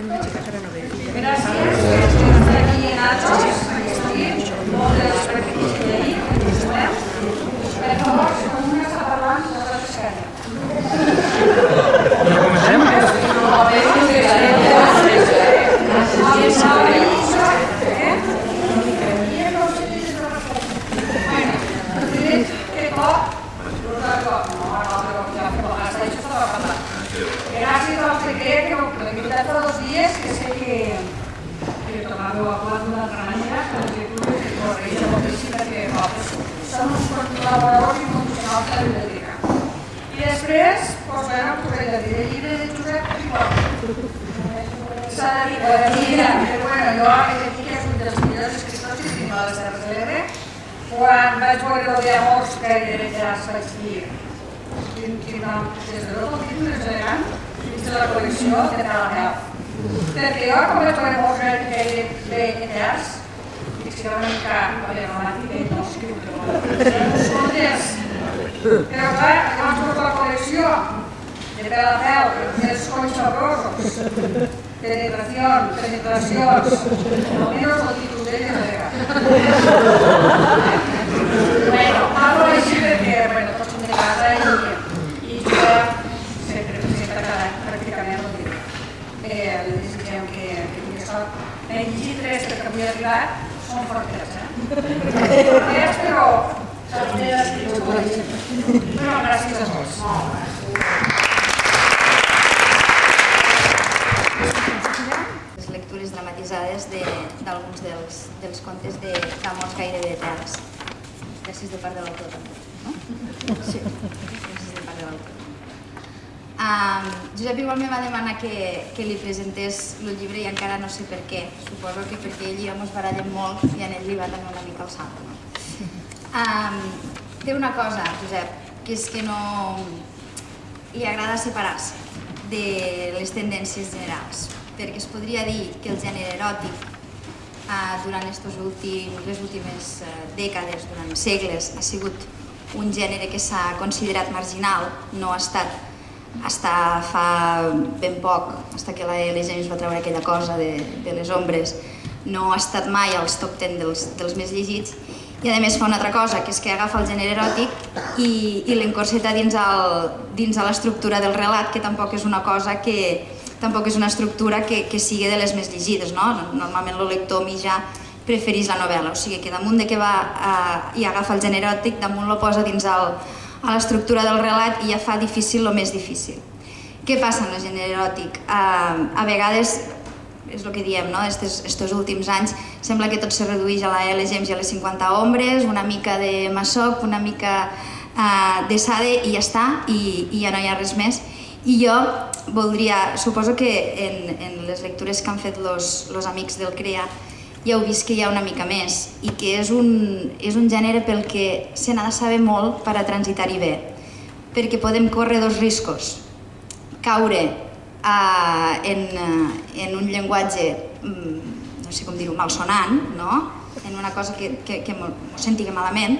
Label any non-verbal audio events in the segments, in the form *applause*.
给你们 gairebé eterns, dic si una mica problemàtica i no escriu Escoltes, però clar, llavors tota la col·lecció de Talamel, els conys sabrosos, penetración, penetracions, almenys el títol d'ell és elegant. Bueno, parlo així perquè, bueno, tots som de casa i, i jo sempre, sempre cada any pràcticament el dic. Eh, li desitgem que, que tingui sort. Tres perquè avui he arribat, són fortes, eh? Fortes, però... Però gràcies a tots. les lectures dramatitzades d'alguns de, dels, dels contes d'amors gairebé eterns. Gràcies de part de l'autor també, no? Sí, gràcies de part de l'autor. Josep igual me va demanar que, que li presentés el llibre i encara no sé per què. Suposo que perquè ell i jo ens barallem molt i en ell li va també una mica el salt. No? Um, té una cosa, Josep, que és que no li agrada separar-se de les tendències generals, perquè es podria dir que el gènere eròtic eh, durant estos últim, les últimes eh, dècades, durant segles, ha sigut un gènere que s'ha considerat marginal, no ha estat hasta fa ben poc, hasta que la L. James va treure aquella cosa de, de les ombres, no ha estat mai als top 10 dels, dels més llegits, i a més fa una altra cosa, que és que agafa el gènere eròtic i, i l'encorseta dins, el, dins a l'estructura del relat, que tampoc és una cosa que tampoc és una estructura que, que sigui de les més llegides, no? Normalment el lector mitjà preferís la novel·la, o sigui que damunt de que va eh, i agafa el gènere eròtic, damunt lo posa dins el, a l'estructura del relat i ja fa difícil el més difícil. Què passa amb el gènere eròtic? Eh, a vegades és el que diem, no? Estes, estos últims anys sembla que tot se redueix a la L. James i a les 50 ombres, una mica de Massop, una mica uh, de Sade i ja està, i, i ja no hi ha res més. I jo voldria, suposo que en, en les lectures que han fet los amics del CREA ja heu vist que hi ha una mica més i que és un, és un gènere pel que se n'ha de saber molt per a transitar-hi bé, perquè podem córrer dos riscos. Caure uh, en, uh, en un llenguatge, um, no sé com dir-ho, malsonant, no? en una cosa que, que, que m'ho sentigui malament,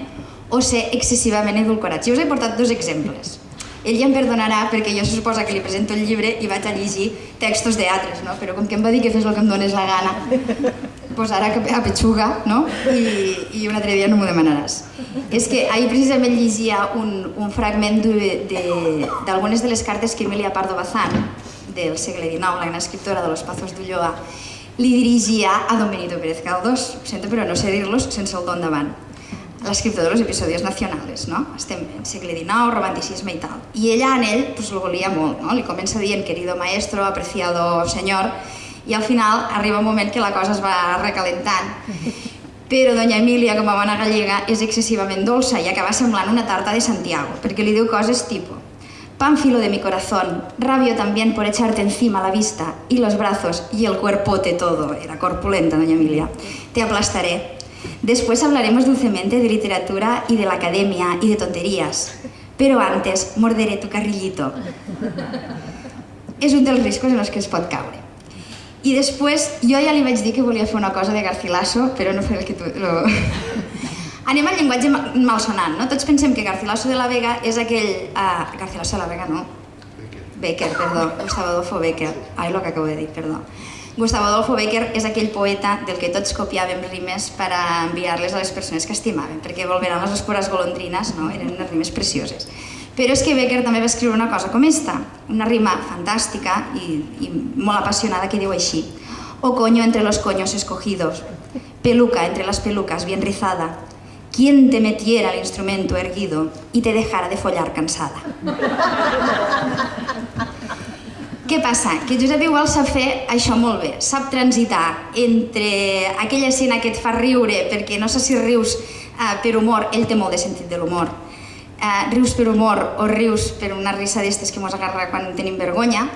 o ser excessivament edulcorats. Jo us he portat dos exemples. Ell ja em perdonarà perquè jo se suposa que li presento el llibre i vaig a llegir textos d'altres, no? però com que em va dir que fes el que em dones la gana, pues ara que a petxuga, no? I, i un altre dia no m'ho demanaràs. És que ahir precisament llegia un, un fragment d'algunes de, de les cartes que Emilia Pardo Bazán, del segle XIX, la gran escriptora de Los Pazos d'Ulloa, li dirigia a Don Benito Pérez Galdós, sento però no sé dir-los sense el don davant, l'escriptor de los episodios nacionales, no? Estem en segle XIX, romanticisme i tal. I ella en ell pues, lo volia molt, no? Li comença dient querido maestro, apreciado señor, i al final arriba un moment que la cosa es va recalentant. Però doña Emília, com a bona gallega, és excessivament dolça i acaba semblant una tarta de Santiago, perquè li diu coses tipo Pánfilo de mi corazón, rabio también por echarte encima la vista y los brazos y el cuerpote todo. Era corpulenta, doña Emilia. Te aplastaré. Después hablaremos dulcemente de literatura y de la academia y de tonterías. Pero antes morderé tu carrillito. És un dels riscos en els que es pot caure. I després, jo ja li vaig dir que volia fer una cosa de Garcilaso, però no fer el que tu... Lo... *laughs* Anem al llenguatge malsonant, no? Tots pensem que Garcilaso de la Vega és aquell... Uh, Garcilaso de la Vega no. Becker, perdó, Gustavo Adolfo Becker. Ai, lo que acabo de dir, perdó. Gustavo Adolfo Becker és aquell poeta del que tots copiàvem rimes per a enviar-les a les persones que estimàvem, perquè volveran les espores golondrines, no? eren unes rimes precioses. Però és que Becker també va escriure una cosa com esta, una rima fantàstica i, i molt apassionada que diu així. O coño entre los coños escogidos, peluca entre las pelucas bien rizada, ¿Quién te metiera el instrumento erguido y te dejara de follar cansada? *laughs* Què passa? Que Josep igual sap fer això molt bé, sap transitar entre aquella escena que et fa riure perquè no sé si rius eh, per humor, ell té molt de sentit de l'humor, eh, rius per humor o rius per una risa d'estes que mos agarra quan tenim vergonya,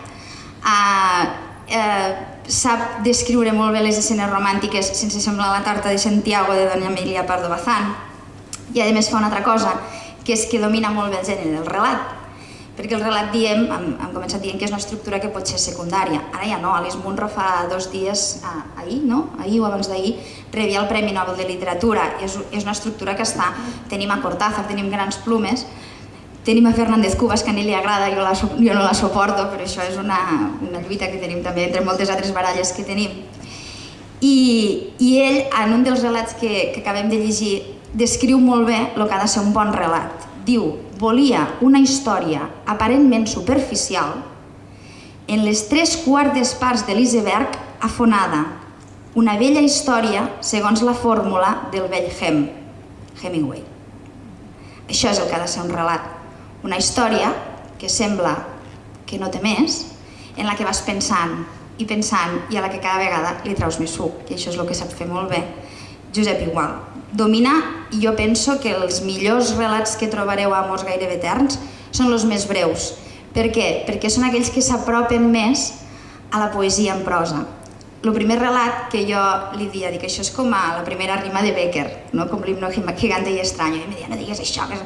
eh, eh, sap descriure molt bé les escenes romàntiques sense semblar la tarta de Santiago de Doña Emilia Pardo Bazán. I a més fa una altra cosa, que és que domina molt bé el gènere del relat perquè el relat diem, hem, hem començat dient que és una estructura que pot ser secundària. Ara ja no, Alice Munro fa dos dies, ah, ahir, no? ahir o abans d'ahir, rebia el Premi Nobel de Literatura. És, és una estructura que està, tenim a Cortázar, tenim grans plumes, tenim a Fernández Cubas, que a ell li agrada, jo, la, jo no la suporto, però això és una, una lluita que tenim també entre moltes altres baralles que tenim. I, i ell, en un dels relats que, que acabem de llegir, descriu molt bé el que ha de ser un bon relat. Diu, volia una història aparentment superficial en les tres quartes parts de l'iceberg afonada, una vella història segons la fórmula del vell Hem, Hemingway. Això és el que ha de ser un relat. Una història que sembla que no té més, en la que vas pensant i pensant i a la que cada vegada li traus més suc, i això és el que sap fer molt bé Josep Igual domina, i jo penso que els millors relats que trobareu a Amors gairebé eterns són els més breus. Per què? Perquè són aquells que s'apropen més a la poesia en prosa. El primer relat que jo li dia, dic, això és com a la primera rima de Becker, no? com l'himno gigante i estrany, i em dia, no digues això, que...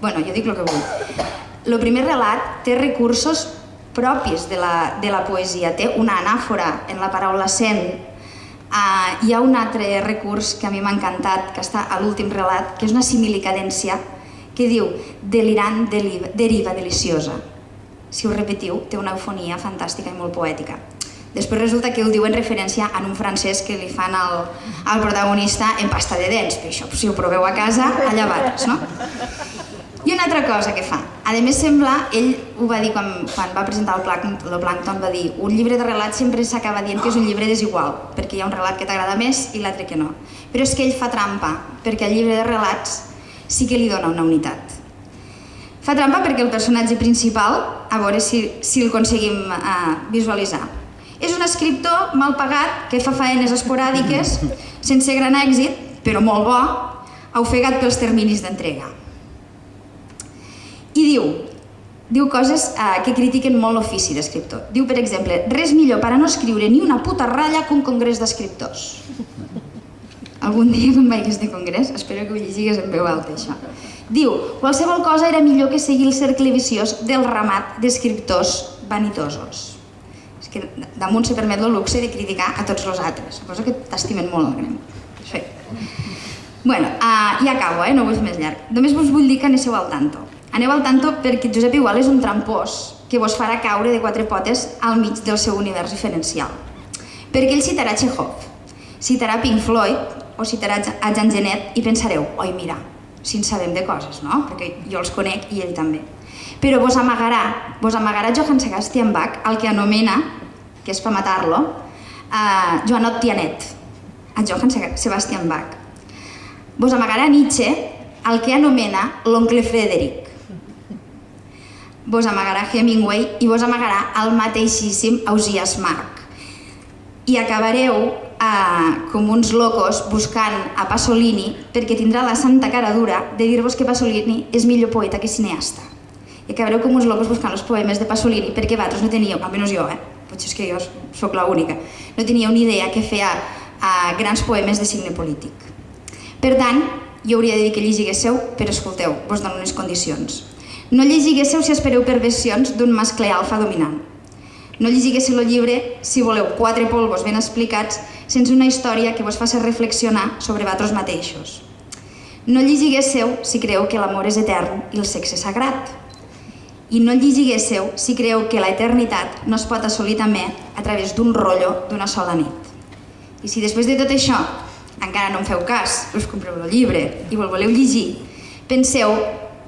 bueno, jo dic el que vull. El primer relat té recursos propis de la, de la poesia, té una anàfora en la paraula sent, Uh, hi ha un altre recurs que a mi m'ha encantat, que està a l'últim relat, que és una similicadència que diu delirant deriva, deliciosa. Si ho repetiu, té una eufonia fantàstica i molt poètica. Després resulta que ho diu en referència a un francès que li fan al, al protagonista en pasta de dents, però això si ho proveu a casa, allà vas, no? I una altra cosa que fa, a més sembla, ell ho va dir quan, quan va presentar el, Plankton, va dir un llibre de relats sempre s'acaba dient que és un llibre desigual, perquè hi ha un relat que t'agrada més i l'altre que no. Però és que ell fa trampa, perquè el llibre de relats sí que li dona una unitat. Fa trampa perquè el personatge principal, a veure si, si el aconseguim uh, visualitzar, és un escriptor mal pagat que fa faenes esporàdiques, sense gran èxit, però molt bo, ofegat pels terminis d'entrega. I diu, diu coses eh, que critiquen molt l'ofici d'escriptor. Diu, per exemple, res millor per a no escriure ni una puta ratlla que un congrés d'escriptors. Algun dia quan vagis de congrés, espero que ho llegigues en veu alta, això. Diu, qualsevol cosa era millor que seguir el cercle viciós del ramat d'escriptors vanitosos. És que damunt se permet el luxe de criticar a tots els altres, cosa que t'estimen molt el gremi. Bueno, uh, i acabo, eh? no vull més llarg. Només vos vull dir que aneu al tanto. Aneu al tanto perquè Josep Igual és un trampós que vos farà caure de quatre potes al mig del seu univers diferencial. Perquè ell citarà Chekhov, citarà Pink Floyd o citarà a Jean Genet i pensareu, oi mira, si en sabem de coses, no? Perquè jo els conec i ell també. Però vos amagarà, vos amagarà Johann Sebastian Bach, el que anomena, que és per matar-lo, uh, Joanot Tianet, a Johann Sebastian Bach. Vos amagarà Nietzsche, el que anomena l'oncle Frederic, vos amagarà Hemingway i vos amagarà el mateixíssim Ausias Marc. I acabareu eh, com uns locos buscant a Pasolini perquè tindrà la santa cara dura de dir-vos que Pasolini és millor poeta que cineasta. I acabareu com uns locos buscant els poemes de Pasolini perquè vosaltres no teníeu, almenys jo, eh? potser és que jo sóc l'única, no teníeu ni idea que feia eh, grans poemes de signe polític. Per tant, jo hauria de dir que llegiguéssiu, però escolteu, vos dono unes condicions. No llegiguéssiu si espereu perversions d'un mascle alfa dominant. No llegiguéssiu el llibre si voleu quatre polvos ben explicats sense una història que vos faci reflexionar sobre vosaltres mateixos. No llegiguéssiu si creu que l'amor és etern i el sexe sagrat. i no llegiguéssiu si creu que la eternitat no es pot assolir també a través d'un rotllo d'una sola nit. I si després de tot això encara no em feu cas, us compreu el llibre i el voleu llegir, penseu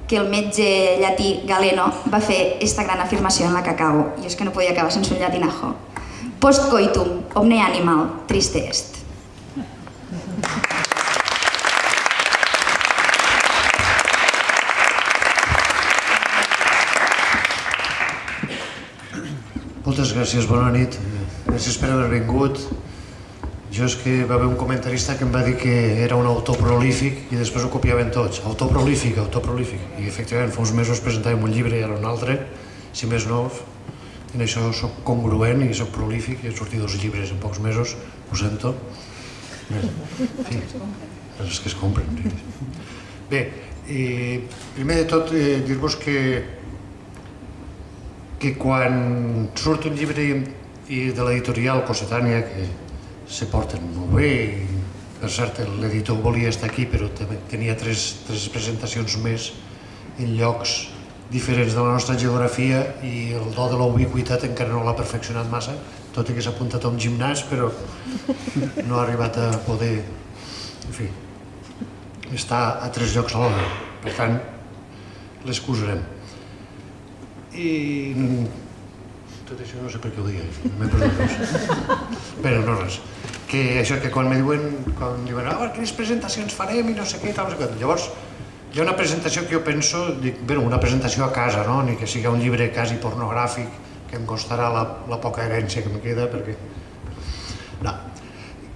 que el metge llatí Galeno va fer esta gran afirmació en la que acabo, i és que no podia acabar sense un llatinajo. Post coitum, omne animal, triste est. Moltes gràcies, bona nit. Gràcies per haver vingut. Jo és que va haver un comentarista que em va dir que era un autor prolífic i després ho copiaven tots. Autor prolífic, autor prolífic. I efectivament fa uns mesos presentàvem un llibre i ara un altre, si més no, en això sóc congruent i sóc prolífic i he sortit dos llibres en pocs mesos, ho sento. Bé, sí, és que es compren. Bé, eh, primer de tot eh, dir-vos que que quan surt un llibre i de l'editorial Cossetània, que se porten molt bé, per cert l'editor volia estar aquí però tenia tres, tres presentacions més en llocs diferents de la nostra geografia i el do de la ubiquitat encara no l'ha perfeccionat massa, tot i que s'ha apuntat a un gimnàs, però no ha arribat a poder, en fi, estar a tres llocs alhora. Per tant, l'excusarem. I tot això no sé per què ho dic, m'he perdut dos. Bé, no res. Que això que quan me diuen, quan diuen, ah, quines presentacions farem i no sé què, tal, no sé què. Llavors, hi ha una presentació que jo penso, dic, bé, una presentació a casa, no? Ni que sigui un llibre quasi pornogràfic, que em costarà la, la poca herència que em queda, perquè... No.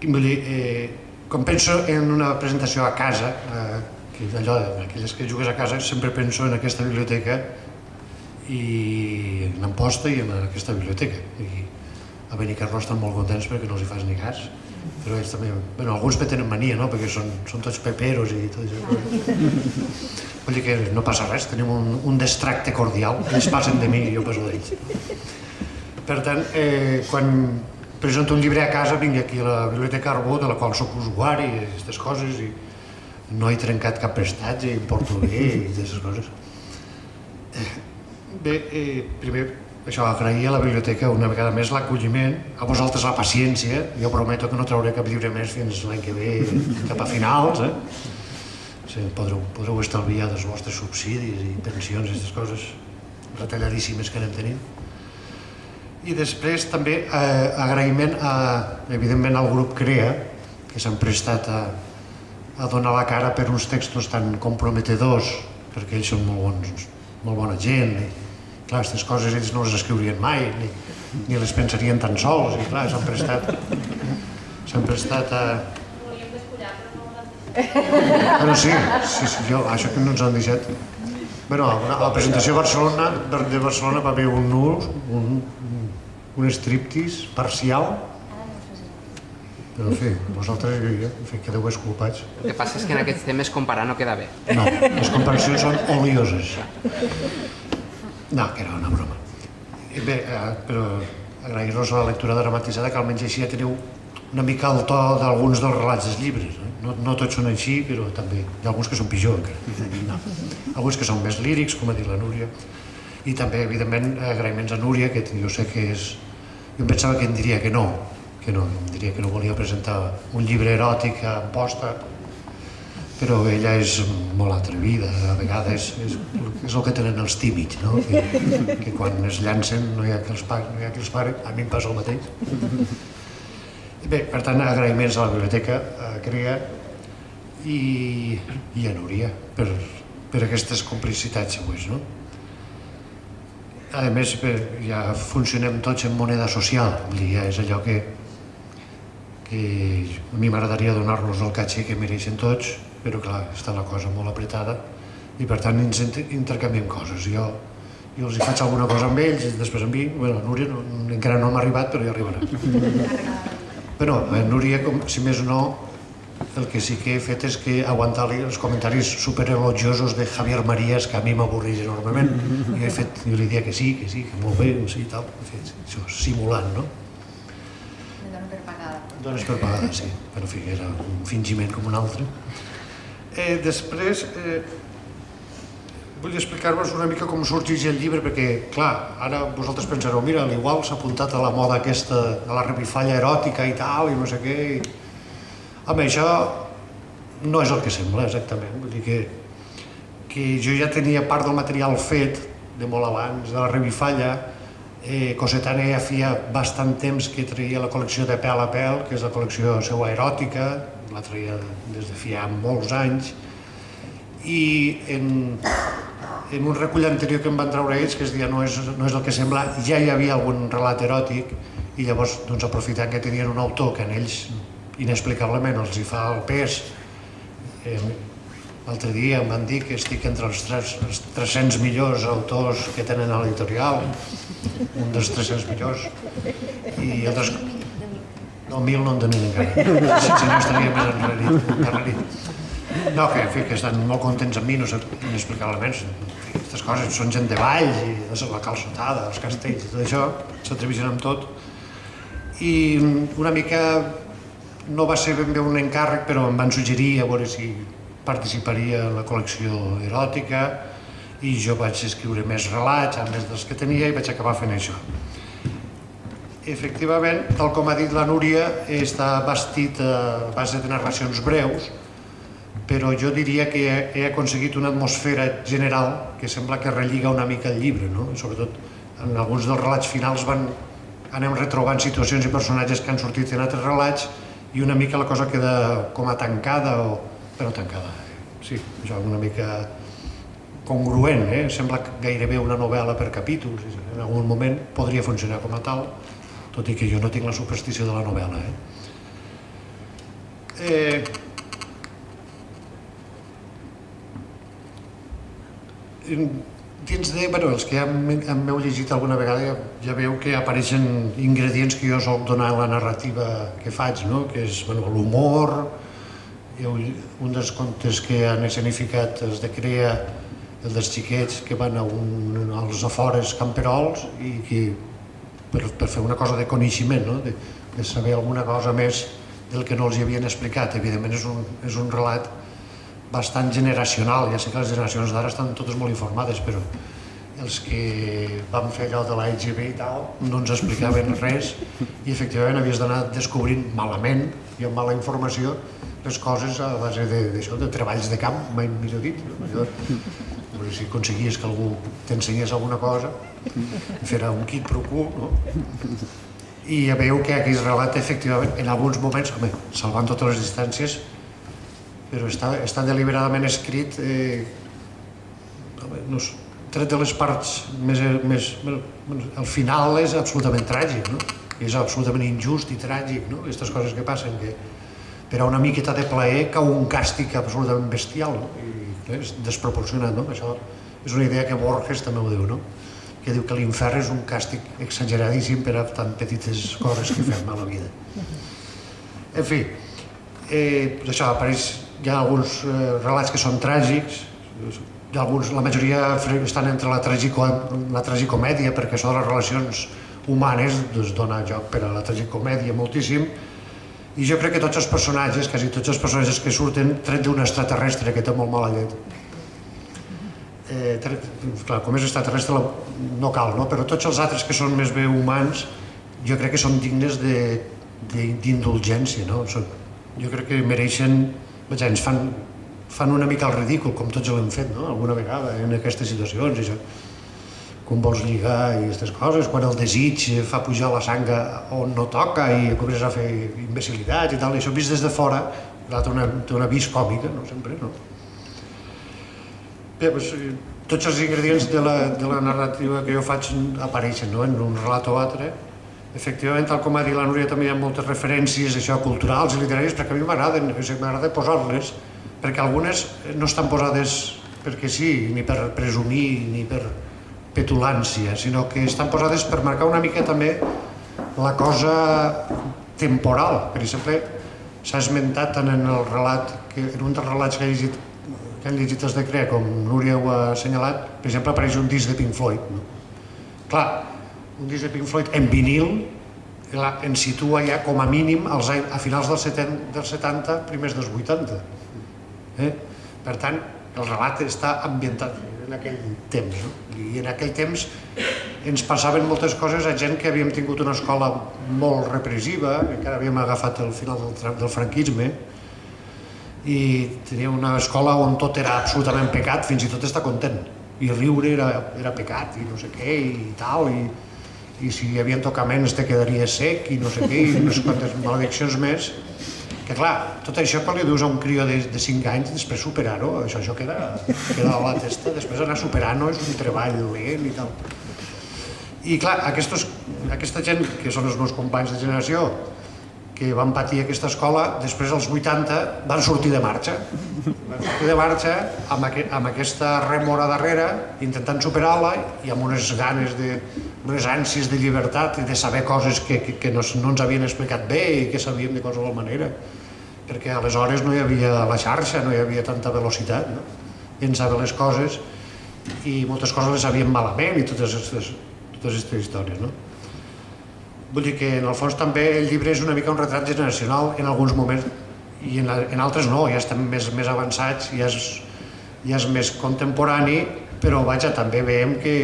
Vull dir, eh, quan penso en una presentació a casa, eh, que allò, aquelles que jugues a casa, sempre penso en aquesta biblioteca i en Amposta i en aquesta biblioteca. I a Benicarló estan molt contents perquè no els hi fas ni cas, però ells també, bueno, alguns me tenen mania, no?, perquè són, són tots peperos i tot això. *laughs* Vull dir que no passa res, tenim un, un destracte cordial, ells passen de mi i jo passo d'ells. Per tant, eh, quan presento un llibre a casa, vinc aquí a la Biblioteca Arbó, de la qual sóc usuari i aquestes coses, i no he trencat cap prestatge, em porto bé i aquestes coses. Bé, eh, primer, això, agrair a la biblioteca una vegada més l'acolliment, a vosaltres la paciència, jo prometo que no trauré cap llibre més fins l'any que ve, *laughs* cap a finals, eh? Sí, podreu, podreu estalviar dels vostres subsidis i pensions i aquestes coses retalladíssimes que anem tenint. I després també eh, agraïment a, evidentment al grup CREA, que s'han prestat a, a donar la cara per uns textos tan comprometedors, perquè ells són molt bons, molt bona gent, clar, aquestes coses ells no les escriurien mai, ni, ni les pensarien tan sols, i clar, s'han prestat, s'han prestat a... Bueno, sí, sí, sí, jo, això que no ens han deixat. Bueno, a la presentació de Barcelona, de Barcelona va haver un nus, un, un striptease parcial, però en fi, vosaltres en fi, quedeu esculpats. El que passa és que en aquests temes comparar no queda bé. No, les comparacions són olioses. No, que era una broma. Bé, eh, però agrair-vos la lectura dramatitzada, que almenys així ja teniu una mica el to d'alguns dels relats dels llibres. No, no tots són així, però també hi ha alguns que són pitjor encara. No. Alguns que són més lírics, com ha dit la Núria. I també, evidentment, agraïments a Núria, que jo sé que és... Jo em pensava que em diria que no, que no, em diria que no volia presentar un llibre eròtic a posta, però ella és molt atrevida, a vegades és, és el que tenen els tímids, no? que, que quan es llancen no hi ha qui els pari, no hi ha qui els pari, a mi em passa el mateix. Bé, per tant, agraïments a la biblioteca, a CREA i, i a Núria per, per aquestes complicitats següents. No? A més, bé, ja funcionem tots en moneda social, ja és allò que, que a mi m'agradaria donar-los el caché que mereixen tots, però clar, està la cosa molt apretada i per tant ens intercanviem coses. Jo, jo els hi faig alguna cosa amb ells i després amb mi, bueno, Núria no, encara no m'ha arribat però ja arribarà. *laughs* Però a Núria, com, si més no, el que sí que he fet és que aguantar-li els comentaris superelogiosos de Javier Marías, que a mi m'avorreix enormement. *laughs* I he fet, jo li dia que sí, que sí, que molt bé, sí, tal. He fet això, simulant, no? Dono per pagada. Dones per pagada, sí. Però, en fi, era un fingiment com un altre. Eh, després, eh, vull explicar-vos una mica com sorgeix el llibre, perquè, clar, ara vosaltres pensareu, mira, igual s'ha apuntat a la moda aquesta, a la revifalla eròtica i tal, i no sé què. I... Home, això no és el que sembla, exactament. Vull dir que, que jo ja tenia part del material fet de molt abans, de la revifalla, eh, Cosetana ja feia bastant temps que traia la col·lecció de pèl a pèl, que és la col·lecció seva eròtica, la traia des de feia molts anys, i en, en un recull anterior que em van treure ells, que es deia no és, no és el que sembla, ja hi havia algun relat eròtic, i llavors, doncs, aprofitant que tenien un autor que en ells inexplicablement els hi fa el pes, eh, L'altre dia em van dir que estic entre els, els 300 millors autors que tenen a l'editorial, un dels 300 millors, i altres... No, mil no en tenen encara, *laughs* si no estaria més enrarit. enrarit. No, que, en fi, que estan molt contents amb mi, no sé inexplicablement. Aquestes coses són gent de ball, i la calçotada, els castells, tot això, s'atreveixen amb tot. I una mica no va ser ben bé un encàrrec, però em van suggerir a veure si participaria en la col·lecció eròtica i jo vaig escriure més relats, a més dels que tenia, i vaig acabar fent això. Efectivament, tal com ha dit la Núria, està bastit a base de narracions breus, però jo diria que he aconseguit una atmosfera general que sembla que relliga una mica el llibre, no? sobretot en alguns dels relats finals van, anem retrobant situacions i personatges que han sortit en altres relats i una mica la cosa queda com a tancada o però tancada. Sí, això una mica congruent, eh? sembla gairebé una novel·la per capítols, en algun moment podria funcionar com a tal, tot i que jo no tinc la superstició de la novel·la. Eh? Eh, dins de, bueno, els que ja m'heu llegit alguna vegada ja, ja veu que apareixen ingredients que jo soc donar a la narrativa que faig, no? que és bueno, l'humor, un dels contes que han escenificat és de Crea, el dels xiquets que van a un, als afores camperols i que, per, per fer una cosa de coneixement, no? de, de saber alguna cosa més del que no els hi havien explicat. Evidentment és un, és un relat bastant generacional, ja sé que les generacions d'ara estan totes molt informades, però els que van fer allò de la IGB i tal no ens explicaven *laughs* res i efectivament havies d'anar descobrint malament i amb mala informació les coses a base d'això, de, de treballs de camp, mai millor dit. No? Allò, *laughs* si aconseguies que algú t'ensenyés alguna cosa, fer un quid pro quo, no? I ja veieu que aquest relat, efectivament, en alguns moments, home, salvant totes les distàncies, però està, està deliberadament escrit, eh, no sé, tret de les parts més... més el final és absolutament tràgic, no? És absolutament injust i tràgic, no? Aquestes coses que passen, que, per a una miqueta de plaer cau un càstig absolutament bestial no? i és desproporcionat. No? Això és una idea que Borges també ho diu, no? Que diu que l'infern és un càstig exageradíssim per a tan petites coses que fem a la vida. En fi, eh, això, apareix, hi ha alguns eh, relats que són tràgics, hi ha alguns, la majoria estan entre la, tragico, la tragicomèdia, perquè això de les relacions humanes doncs, dona joc per a la tragicomèdia moltíssim, i jo crec que tots els personatges, quasi tots els personatges que surten, tret d'un extraterrestre que té molt mala llet. Eh, clar, com és extraterrestre no cal, no? però tots els altres que són més bé humans, jo crec que són dignes d'indulgència, no? Són, jo crec que mereixen, vaja, ens fan, fan una mica el ridícul, com tots l'hem fet, no? alguna vegada, en aquestes situacions. I això com vols lligar i aquestes coses, quan el desig fa pujar la sang on no toca i comences a fer imbecilitats i tal, i això vist des de fora, té una, té una vis còmica, no sempre, no? Bé, doncs, tots els ingredients de la, de la narrativa que jo faig apareixen no? en un relat o altre. Efectivament, tal com ha dit la Núria, també hi ha moltes referències això, culturals i literàries, perquè a mi m'agraden, m'agrada posar-les, perquè algunes no estan posades perquè sí, ni per presumir, ni per, petulància, sinó que estan posades per marcar una mica també la cosa temporal. Per exemple, s'ha esmentat en el relat, que en un dels relats que he llegit, que han llegit els de Crea, com Núria ho ha assenyalat, per exemple, apareix un disc de Pink Floyd. No? Clar, un disc de Pink Floyd en vinil ens situa ja com a mínim als, a finals dels 70, dels 70 primers dels 80. Eh? Per tant, el relat està ambientat en aquell temps, no? I en aquell temps ens passaven moltes coses a gent que havíem tingut una escola molt repressiva, encara havíem agafat el final del, del franquisme, i tenia una escola on tot era absolutament pecat, fins i tot estar content. I riure era, era pecat, i no sé què, i tal, i, i si hi havia tocaments te quedaria sec, i no sé què, i sé quantes malediccions més. Que clar, tot això quan li dius a un crió de, de 5 anys, després superar-ho, això, això queda, queda a la testa, després anar superant-ho és un treball lent i tal. I clar, aquestos, aquesta gent, que són els meus companys de generació, que van patir aquesta escola, després als 80 van sortir de marxa. Van sortir de marxa amb, aqu amb aquesta remora darrere, intentant superar-la i amb unes ganes de, unes ànsies de llibertat i de saber coses que, que, que no, no ens havien explicat bé i que sabíem de qualsevol manera. Perquè aleshores no hi havia la xarxa, no hi havia tanta velocitat, no? Pensava les coses i moltes coses les sabíem malament i totes aquestes, totes aquestes històries, no? Vull dir que en el fons també el llibre és una mica un retrat generacional en alguns moments i en, en altres no, ja estem més, més avançats, ja és, ja és més contemporani, però vaja, també veiem que,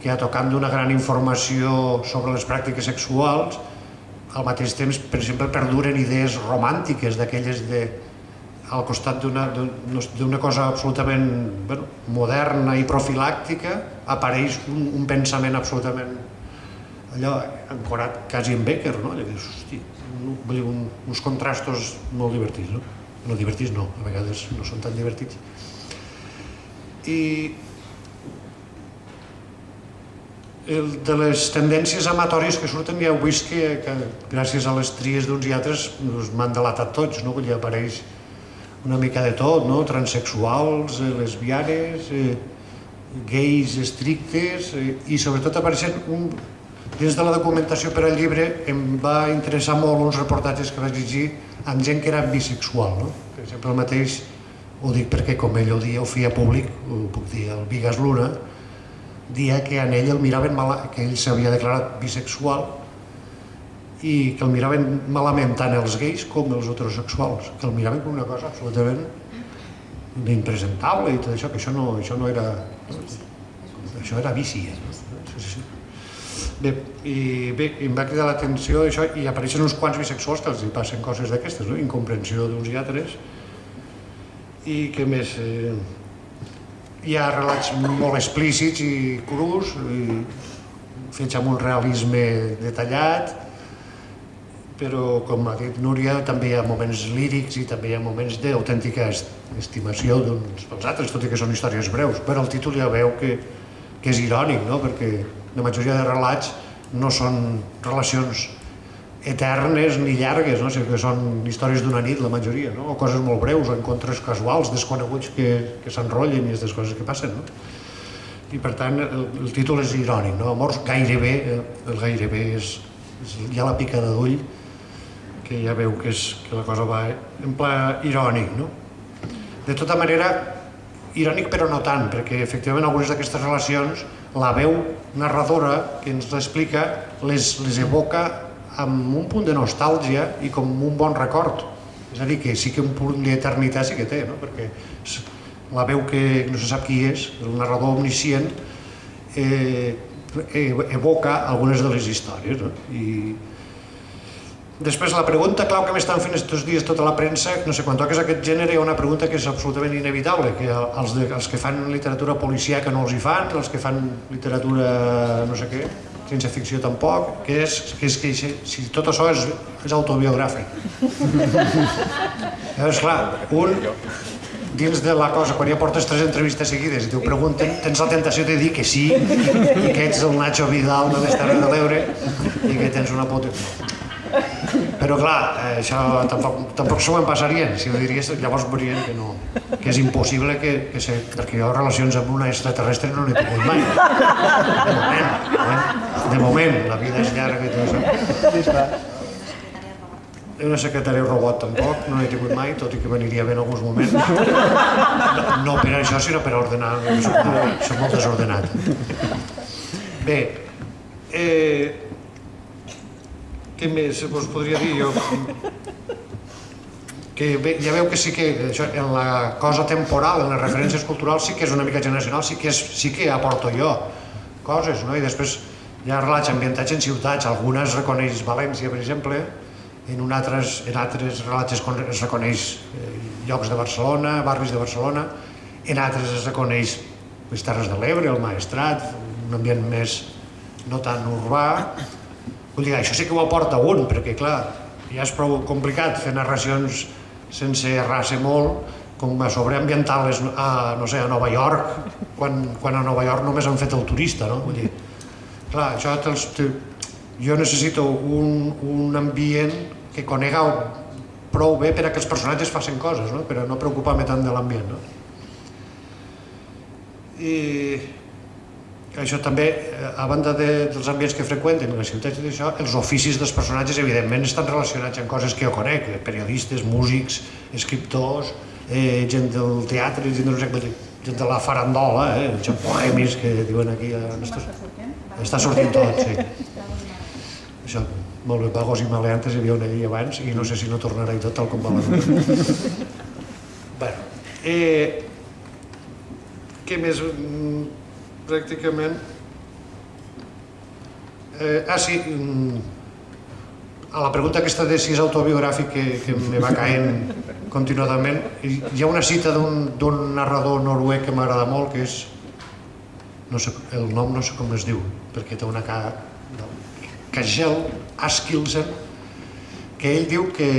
que a tocant d'una gran informació sobre les pràctiques sexuals, al mateix temps, per exemple, perduren idees romàntiques d'aquelles de, al costat d'una cosa absolutament bueno, moderna i profilàctica, apareix un, un pensament absolutament allò ancorat quasi en Becker, no? Allò que dius, hosti, un, un, uns contrastos molt divertits, no? No divertits no, a vegades no són tan divertits. I el, de les tendències amatòries que surten ja heu vist que, que gràcies a les tries d'uns i altres doncs, m'han delatat tots, no? Vull dir, apareix una mica de tot, no? Transsexuals, eh, lesbianes, eh, gais estrictes eh, i sobretot apareixen un, dins de la documentació per al llibre em va interessar molt uns reportatges que vaig llegir amb gent que era bisexual, no? Per exemple, el mateix, ho dic perquè com ell ho dia, ho feia públic, ho puc dir, el Vigas Luna, dia que en ell el miraven mal, que ell s'havia declarat bisexual i que el miraven malament tant els gais com els heterosexuals, que el miraven com una cosa absolutament impresentable i tot això, que això no, això no era... Això era vici. Eh? Sí, sí. Bé, i bé, em va cridar l'atenció això i apareixen uns quants bisexuals que els hi passen coses d'aquestes, no? incomprensió d'uns i altres. I què més? Eh, hi ha relats molt explícits i crus, i fets amb un realisme detallat, però com ha dit Núria, també hi ha moments lírics i també hi ha moments d'autèntica estimació d'uns pels altres, tot i que són històries breus, però el títol ja veu que, que és irònic, no? perquè la majoria de relats no són relacions eternes ni llargues, no? sinó que són històries d'una nit, la majoria, no? o coses molt breus, o encontres casuals, desconeguts que, que s'enrotllen i aquestes coses que passen. No? I per tant, el, el títol és irònic, no? Amors gairebé, eh, el gairebé és, és ja la picada d'ull, que ja veu que, és, que la cosa va en pla irònic. No? De tota manera, irònic però no tant, perquè efectivament algunes d'aquestes relacions la veu narradora que ens l'explica les, les evoca amb un punt de nostàlgia i com un bon record. És a dir, que sí que un punt d'eternitat sí que té, no? perquè la veu que no se sap qui és, el narrador omniscient, eh, evoca algunes de les històries. No? I, Després, la pregunta clau que m'estan fent aquests dies tota la premsa, no sé, quan toques aquest gènere hi ha una pregunta que és absolutament inevitable, que els, de, els que fan literatura policíaca no els hi fan, els que fan literatura no sé què, ciència ficció tampoc, que és que, és, que si, si tot això és, és autobiogràfic. *laughs* Llavors, clar, un dins de la cosa, quan ja portes tres entrevistes seguides i t'ho pregunten, tens la tentació de dir que sí, i que ets el Nacho Vidal de les Terres de l'Ebre i que tens una pota... Però clar, eh, això tampoc, tampoc s'ho passarien, si ho diries, llavors veurien que no, que és impossible que, que se, perquè jo relacions amb una extraterrestre no n'he tingut mai. De moment, eh? de moment, la vida és llarga i tot això. Una secretària robot tampoc, no n'he tingut mai, tot i que m'aniria bé en alguns moments. No, no per això, sinó per ordenar, soc, soc molt desordenat. Bé, eh, què més us podria dir jo? que bé, ja veu que sí que això, en la cosa temporal, en les referències culturals, sí que és una mica generacional, sí que, és, sí que aporto jo coses, no? I després hi ha relats ambientats en ciutats, algunes reconeix València, per exemple, en, un altres, en altres relats es reconeix eh, llocs de Barcelona, barris de Barcelona, en altres es reconeix les Terres de l'Ebre, el Maestrat, un ambient més no tan urbà. Vull dir, això sí que ho aporta un, perquè clar, ja és prou complicat fer narracions sense errar-se molt, com a sobre ambientar-les a, no sé, a Nova York, quan, quan a Nova York només han fet el turista, no? Vull dir, clar, això te'ls, te, jo necessito un, un ambient que conega prou bé per a que els personatges facin coses, no? però no preocupar-me tant de l'ambient. No? I això també, eh, a banda de, dels ambients que freqüenten, les ciutats i això, els oficis dels personatges evidentment estan relacionats amb coses que jo conec, eh, periodistes, músics, escriptors, eh, gent del teatre, gent, de, gent de la farandola, eh, gent bohemis que diuen aquí. Eh, està, està sortint tot, sí. Això, molt bé, vagos i maleantes hi havia una llei abans i no sé si no tornarà i tot tal com va la *laughs* bueno, eh, què més? Pràcticament... Eh, ah, sí, mm, a la pregunta aquesta de si és autobiogràfic que, que me va caent continuadament, hi ha una cita d'un narrador noruec que m'agrada molt, que és... No sé, el nom no sé com es diu, perquè té una cara... No, Kajel Askilsen, que ell diu que,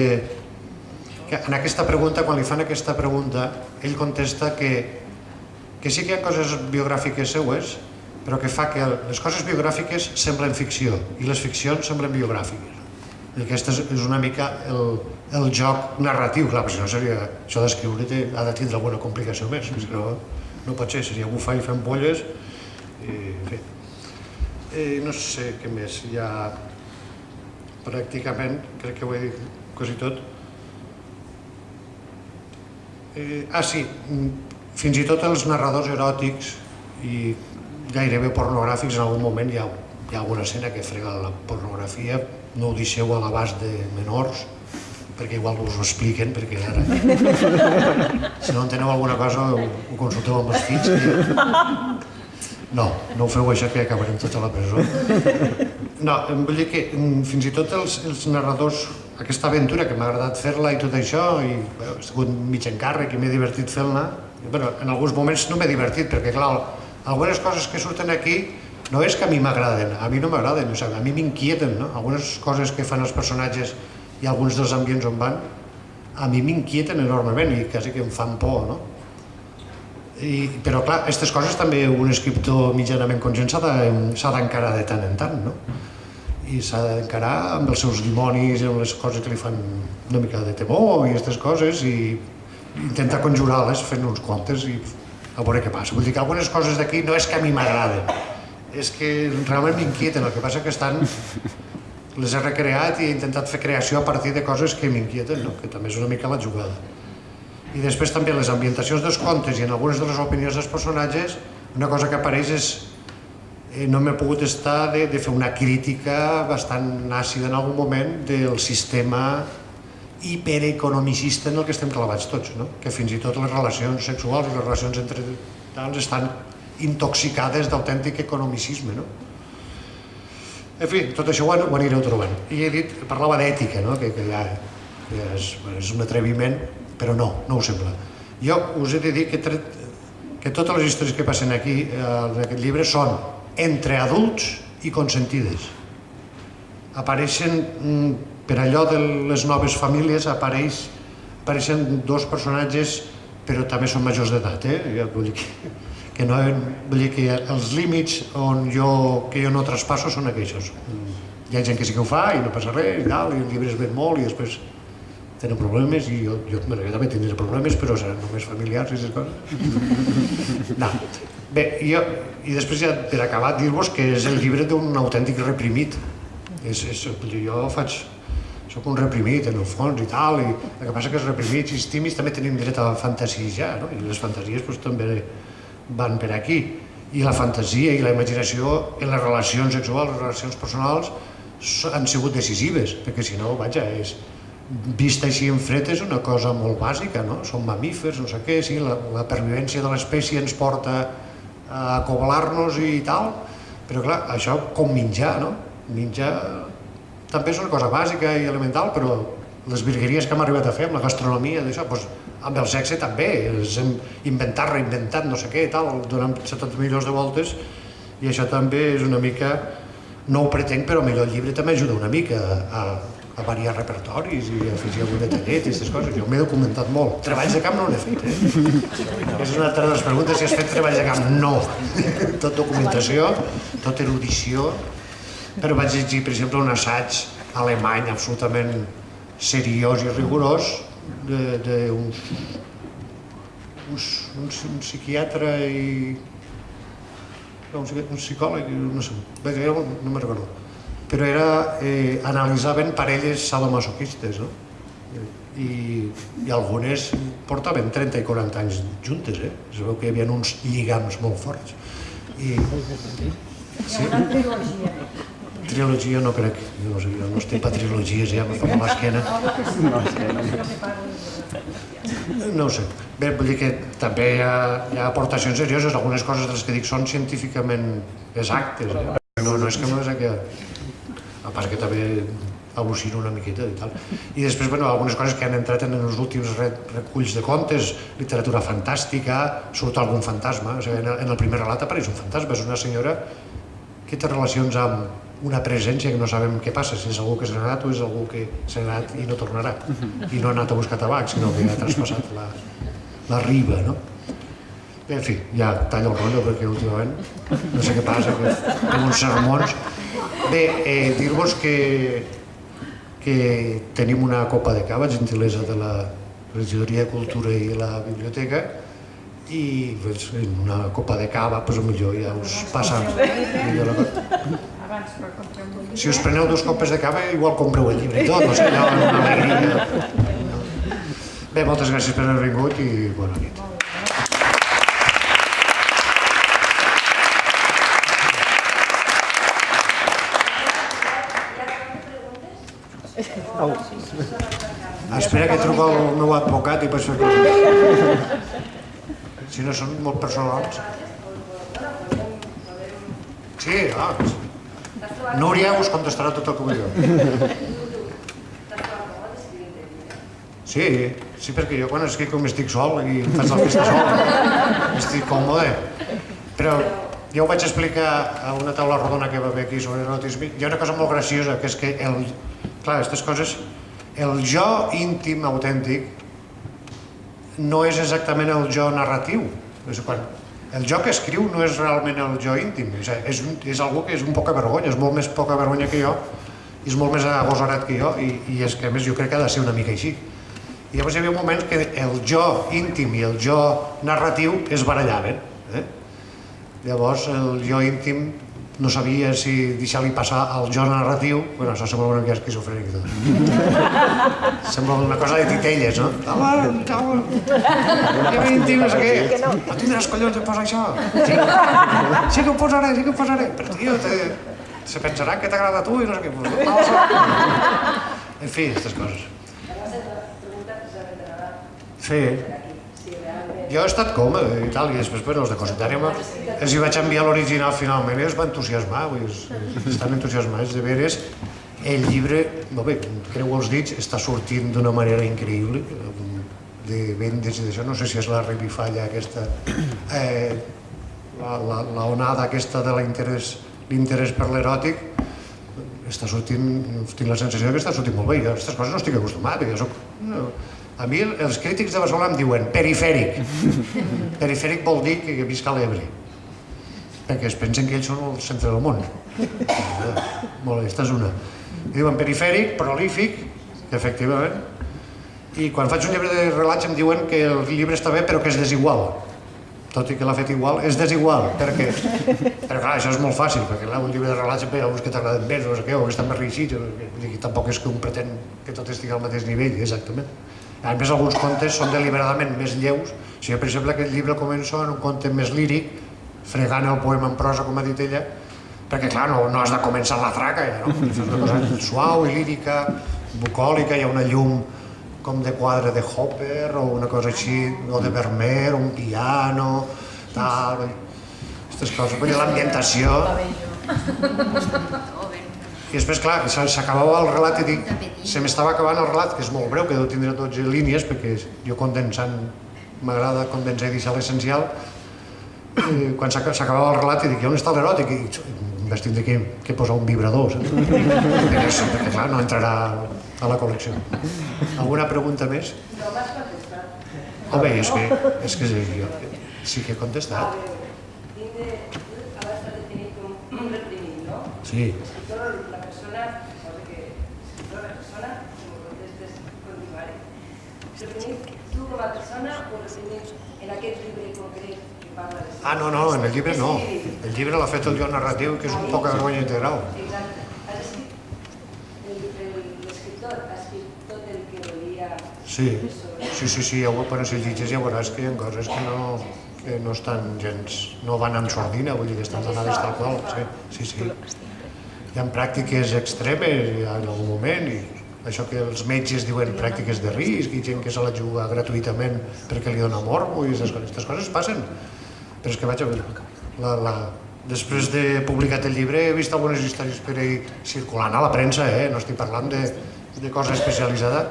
que en aquesta pregunta, quan li fan aquesta pregunta, ell contesta que, que sí que hi ha coses biogràfiques seues, però que fa que les coses biogràfiques semblen ficció i les ficcions semblen biogràfiques. I aquest és, una mica el, el joc narratiu, clar, perquè si no seria, això d'escriure ha de tindre alguna complicació més, si no, no pot ser, seria bufar i fent polles, i, en fi. Eh, no sé què més, ja pràcticament crec que ho he dit quasi tot. Eh, ah, sí, mm, fins i tot els narradors eròtics i gairebé pornogràfics en algun moment hi ha, hi ha alguna escena que frega la pornografia, no ho deixeu a l'abast de menors, perquè igual us ho expliquen, perquè ara... *laughs* si no enteneu alguna cosa ho, ho consulteu amb els fills. Que... No, no ho feu això que acabarem tots a la presó. No, vull dir que mm, fins i tot els, els narradors, aquesta aventura que m'ha agradat fer-la i tot això, i bueno, he sigut mig encàrrec i m'he divertit fent-la, bueno, en alguns moments no m'he divertit, perquè clar, algunes coses que surten aquí no és que a mi m'agraden, a mi no m'agraden, o sigui, a mi m'inquieten, no? Algunes coses que fan els personatges i alguns dels ambients on van, a mi m'inquieten enormement i quasi que em fan por, no? I, però clar, aquestes coses també un escriptor mitjanament conscient s'ha de- d'encarar de tant en tant, no? I s'ha d'encarar amb els seus dimonis, amb les coses que li fan una mica de temor i aquestes coses i intentar conjurar-les fent uns contes i a veure què passa. Vull dir que algunes coses d'aquí no és que a mi m'agraden, és que realment m'inquieten, el que passa que estan les he recreat i he intentat fer creació a partir de coses que m'inquieten, no? que també és una mica la jugada. I després també les ambientacions dels contes i en algunes de les opinions dels personatges, una cosa que apareix és eh, no m'he pogut estar de, de fer una crítica bastant àcida en algun moment del sistema hipereconomicista en el que estem clavats tots, no? que fins i tot les relacions sexuals i les relacions entre tals estan intoxicades d'autèntic economicisme. No? En fi, tot això ho, ho anireu trobant. I he dit, parlava d'ètica, no? que, que ja que és, és un atreviment, però no, no ho sembla. Jo us he de dir que, tret, que totes les històries que passen aquí eh, en aquest llibre són entre adults i consentides. Apareixen, mm, per allò de les noves famílies, apareix, apareixen dos personatges, però també són majors d'edat, eh? Ja vull dir que, que no, vull dir que els límits on jo, que jo no traspasso són aquells. Hi ha gent que sí que ho fa i no passa res i tal, i el llibre es ven molt i després tenen problemes i jo, jo, bueno, jo també tindré problemes, però seran només familiars i aquestes coses. No. Bé, jo, i després ja per acabar dir-vos que és el llibre d'un autèntic reprimit. És, és, jo faig, sóc un reprimit en el fons i tal, i el que passa que els reprimits i els tímids també tenim dret a fantasijar, no? i les fantasies doncs, també van per aquí. I la fantasia i la imaginació en les relacions sexuals, les relacions personals, so- han sigut decisives, perquè si no, vaja, és, vista així en fred és una cosa molt bàsica, no? Són mamífers, no sé què, sí, la, la pervivència de l'espècie ens porta a acoblar-nos i tal, però clar, això com menjar, no? Menjar també és una cosa bàsica i elemental, però les virgueries que hem arribat a fer amb la gastronomia, d'això, doncs, amb el sexe també, hem inventat, reinventat, no sé què, tal, donant 70 milions de voltes, i això també és una mica, no ho pretenc, però millor el llibre també ajuda una mica a, a variar repertoris i a afegir algun detallet i aquestes coses. Jo m'he documentat molt. Treballs de camp no n'he fet, eh? És una altra de les preguntes, si has fet treballs de camp. No. *laughs* Tot documentació, tot erudició, però vaig llegir, per exemple, un assaig alemany absolutament seriós i rigorós d'un un, un, un psiquiatre i no, un, psicòleg, no sé, bé, no, no me'n recordo, però era, eh, analitzaven parelles sadomasoquistes, no? I, i algunes portaven 30 i 40 anys juntes, eh? Es veu que hi havia uns lligams molt forts. I, sí? Trilogia no crec, no, sé, jo no estic per trilogies, ja me fa mal l'esquena. No ho sé. Bé, vull dir que també hi ha, hi ha aportacions serioses, algunes coses de les que dic són científicament exactes. Eh? No, no és que no és que... A part que també al·lucino una miqueta i tal. I després, bueno, algunes coses que han entrat en els últims reculls de contes, literatura fantàstica, surt algun fantasma, o sigui, en el primer relat apareix un fantasma, és una senyora que té relacions amb una presència que no sabem què passa, si és algú que s'ha anat o és algú que s'ha anat i no tornarà, i no ha anat a buscar tabac, sinó que ha traspassat la, la riba, no? Bé, en fi, ja tallo el rotllo perquè últimament no sé què passa, que tinc uns sermons. Bé, eh, dir-vos que, que tenim una copa de cava, gentilesa de la regidoria de Cultura i la biblioteca, i pues, una copa de cava, pues, millor ja us passa millor la cosa. Si us preneu dues copes de cava, igual compreu el llibre i tot, no sé, allò, una alegria. Bé, moltes gràcies per haver vingut i bona nit. Ah, espera que truco al meu advocat i fer coses. Si no són molt personals. Sí, ah, Núria us contestarà tot el que vulgueu. Sí, sí, perquè jo quan escric com estic sol i em faig la festa sol, estic còmode. Però jo ho vaig explicar a una taula rodona que va haver aquí sobre erotisme. Hi ha una cosa molt graciosa, que és que el... Clar, aquestes coses... El jo íntim autèntic no és exactament el jo narratiu. És quan el jo que escriu no és realment el jo íntim, és, és, és algú que és un poca vergonya, és molt més poca vergonya que jo, és molt més agosarat que jo, i, i és que a més jo crec que ha de ser una mica així. I llavors hi havia un moment que el jo íntim i el jo narratiu es barallaven. Eh? Llavors el jo íntim no sabia si deixar-li passar al jo narratiu, bueno, això sembla una mica esquizofrènic tot. *laughs* sembla una cosa de titelles, no? Home, cau, jo íntim, no sé què. No tindràs collons de posar això? Sí, sí que ho posaré, sí que ho posaré. Però tio, te, se pensarà que t'agrada a tu i no sé què. Pues, en fi, aquestes coses. Sí. Jo he estat còmode i tal, i després, però els de Cositària els hi vaig enviar l'original finalment i es va entusiasmar, vull dir, estan entusiasmats de veres. El llibre, no bé, creu els dits, està sortint d'una manera increïble, de vendes i d'això, no sé si és la revifalla aquesta, eh, la, la, onada aquesta de l'interès per l'eròtic, està sortint, tinc la sensació que està sortint molt bé, jo a aquestes coses no estic acostumat, jo soc, no, a mi els crítics de Barcelona em diuen perifèric. *laughs* perifèric vol dir que visca l'Ebre. Perquè es pensen que ells són el centre del món. *laughs* Molt bé, aquesta és una. I diuen perifèric, prolífic, efectivament. I quan faig un llibre de relats em diuen que el llibre està bé però que és desigual. Tot i que l'ha fet igual, és desigual. Per què? *laughs* Però clar, això és molt fàcil, perquè clar, un llibre de relats hi ha uns que t'agraden més, no sé què, o que estan més reeixits, i tampoc és que un pretén que tot estigui al mateix nivell, exactament. A més, alguns contes són deliberadament més lleus. Si jo, per exemple, aquest llibre començo en un conte més líric, fregant el poema en prosa, com ha dit ella, perquè, clar, no, no has de començar la traca, ja, no? Fes una cosa suau i lírica, bucòlica, hi ha una llum com de quadre de Hopper o una cosa així, o de Vermeer, un piano, tal, aquestes coses, dir, l'ambientació. I després, clar, que s'acabava el relat i dic, se m'estava acabant el relat, que és molt breu, que deu tindre 12 línies, perquè jo condensant, m'agrada condensar i deixar l'essencial, i quan s'aca- s'acabava el relat i dic, on està l'eròtic? I vaig tindre que, que posar un vibrador, saps? perquè, clar, no entrarà a la col·lecció. Alguna pregunta més? No m'has contestat. Home, és que, és que jo sí que he contestat. Tinc de, abans de tenir com un reprimit, no? Sí. Escritor, la persona, cosa que escritor, la persona, si m'ho contestes, continuaré. Reprimit tu com a persona o reprimit en aquest llibre concret que parla de... Ah, no, no, en el llibre no. El llibre l'ha fet el Joan Narratiu, que és un poca vergonya integral. Exacte. Has escrit, l'escriptor ha escrit tot el que volia Sí, sí, sí, sí, ja ho, quan si llegis ja veuràs que hi ha coses que no, que no estan gens, no van amb sordina, vull dir que estan donades tal qual, sí, sí, sí. Hi ha pràctiques extremes en algun moment, i això que els metges diuen pràctiques de risc, i gent que se la juga gratuïtament perquè li dona morbo, i aquestes coses, passen. Però és que vaig a veure, la, la, després de publicat el llibre he vist algunes històries per ahí circulant a la premsa, eh? no estic parlant de, de cosa especialitzada,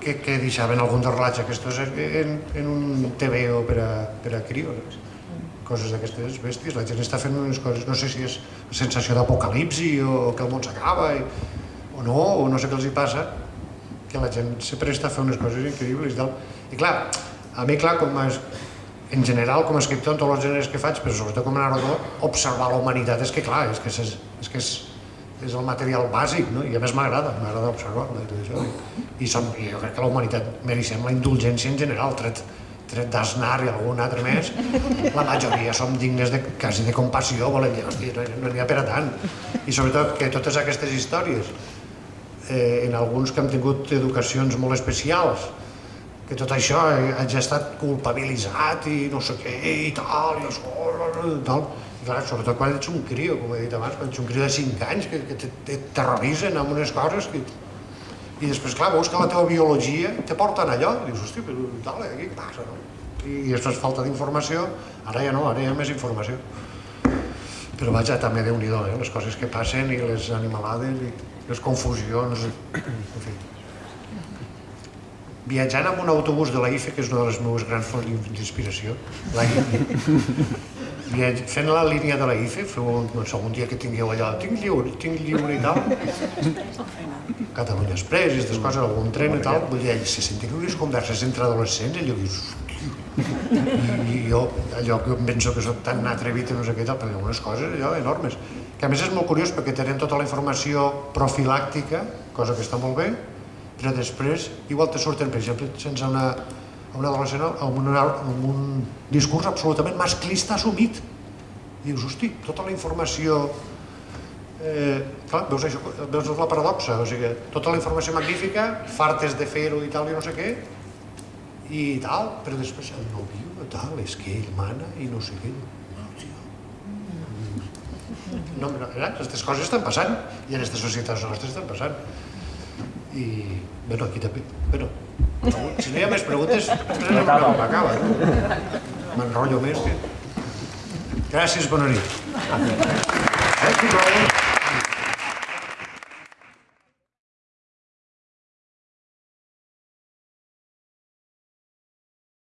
que, que deixaven algun dels relats aquests en, en un TV o per a, per a crios. Coses d'aquestes bèsties, la gent està fent unes coses, no sé si és sensació d'apocalipsi o que el món s'acaba i- o no, o no sé què els hi passa, que la gent se presta a fer unes coses increïbles i tal. I clar, a mi, clar, com a, en general, com a escriptor, en tots els gèneres que faig, però sobretot com a narrador, observar la humanitat és que, clar, és que és, és, que és, és el material bàsic, no? i a més m'agrada, m'agrada observar-la i tot això. I, som, i jo crec que la humanitat mereixem la indulgència en general, tret, tret d'Aznar i algun altre més, la majoria som dignes de, quasi de compassió, volem dir, hòstia, no n'hi ha per a tant. I sobretot que totes aquestes històries, eh, en alguns que han tingut educacions molt especials, que tot això hagi estat culpabilitzat i no sé què i tal, i això, tal. I clar, sobretot quan ets un crio, com he dit abans, quan ets un crio de 5 anys, que, que te terroritzen amb unes coses que... I després, clar, veus que la teva biologia te porten allò, i dius, hosti, però tal, eh, què passa, no? I, i després falta d'informació, ara ja no, ara hi ha més informació. Però vaja, també déu nhi eh? les coses que passen i les animalades i les confusions, en fi. Viatjant amb un autobús de la IFE, que és una de les meves grans fonts d'inspiració, la viatj- fent la línia de la IFE, feu un, sé, un dia que tingueu allò, tinc lliure, tinc lliure i tal, Catalunya Express aquestes coses, algun tren i tal, vull dir, se sentien unes converses entre adolescents i allò dius. I, jo, allò que em penso que soc tan atrevit i no sé què tal, perquè hi ha unes coses allò enormes, que a més és molt curiós perquè tenen tota la informació profilàctica, cosa que està molt bé, però després igual te surten, per exemple, sense una, un adolescent amb, una, amb un discurs absolutament masclista assumit. I dius, hosti, tota la informació eh, clar, veus, això, veus la paradoxa, o sigui, tota la informació magnífica, fartes de fer-ho i tal i no sé què, i tal, però després el nòvio, tal, és que ell mana i no sé què. No, tio. No, no, eh? aquestes coses estan passant i en aquestes societats nostres estan passant. I, bueno, aquí també, bueno, si no hi ha més preguntes, després no, no, acaba. M'enrotllo més que... Gràcies, bona nit. Eh, sisplau.